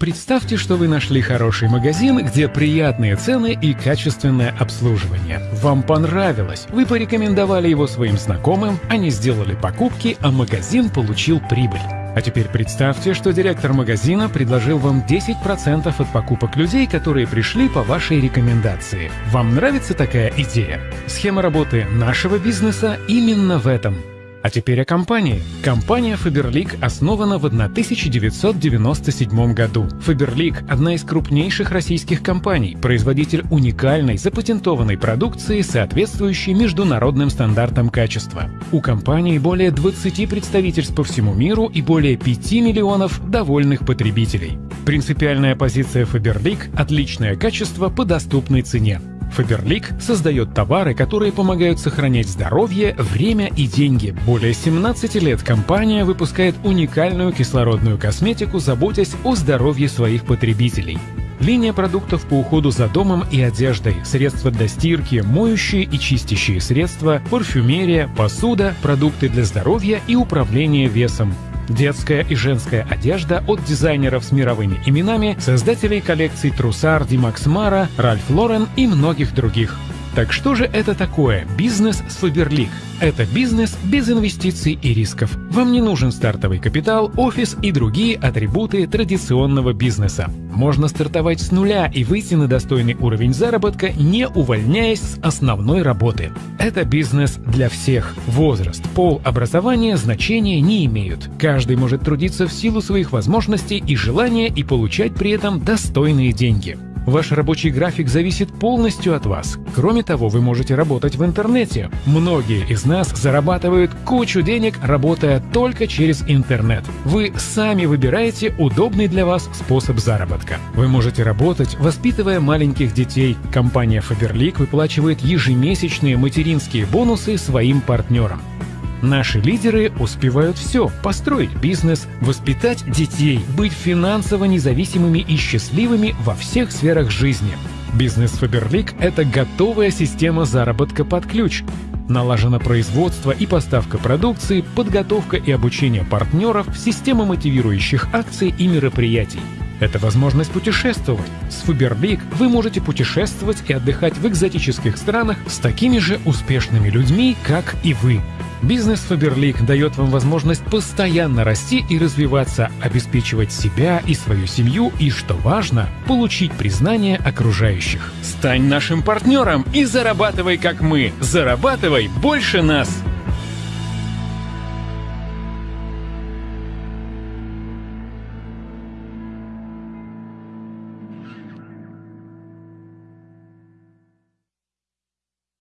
Представьте, что вы нашли хороший магазин, где приятные цены и качественное обслуживание. Вам понравилось, вы порекомендовали его своим знакомым, они сделали покупки, а магазин получил прибыль. А теперь представьте, что директор магазина предложил вам 10% от покупок людей, которые пришли по вашей рекомендации. Вам нравится такая идея? Схема работы нашего бизнеса именно в этом – а теперь о компании. Компания Faberlic основана в 1997 году. Faberlic – одна из крупнейших российских компаний, производитель уникальной запатентованной продукции, соответствующей международным стандартам качества. У компании более 20 представительств по всему миру и более 5 миллионов довольных потребителей. Принципиальная позиция Faberlic – отличное качество по доступной цене. Фаберлик создает товары, которые помогают сохранять здоровье, время и деньги. Более 17 лет компания выпускает уникальную кислородную косметику, заботясь о здоровье своих потребителей. Линия продуктов по уходу за домом и одеждой, средства для стирки, моющие и чистящие средства, парфюмерия, посуда, продукты для здоровья и управления весом. Детская и женская одежда от дизайнеров с мировыми именами, создателей коллекций Трусар, Димакс Мара, Ральф Лорен и многих других. Так что же это такое бизнес с Faberlic? Это бизнес без инвестиций и рисков. Вам не нужен стартовый капитал, офис и другие атрибуты традиционного бизнеса. Можно стартовать с нуля и выйти на достойный уровень заработка, не увольняясь с основной работы. Это бизнес для всех. Возраст, пол, образование значения не имеют. Каждый может трудиться в силу своих возможностей и желания и получать при этом достойные деньги. Ваш рабочий график зависит полностью от вас. Кроме того, вы можете работать в интернете. Многие из нас зарабатывают кучу денег, работая только через интернет. Вы сами выбираете удобный для вас способ заработка. Вы можете работать, воспитывая маленьких детей. Компания Faberlic выплачивает ежемесячные материнские бонусы своим партнерам. Наши лидеры успевают все – построить бизнес, воспитать детей, быть финансово независимыми и счастливыми во всех сферах жизни. Бизнес Faberlic – это готовая система заработка под ключ. Налажено производство и поставка продукции, подготовка и обучение партнеров, система мотивирующих акций и мероприятий. Это возможность путешествовать. С Faberlic вы можете путешествовать и отдыхать в экзотических странах с такими же успешными людьми, как и вы. Бизнес Faberlic дает вам возможность постоянно расти и развиваться, обеспечивать себя и свою семью и, что важно, получить признание окружающих. Стань нашим партнером и зарабатывай как мы. Зарабатывай больше нас!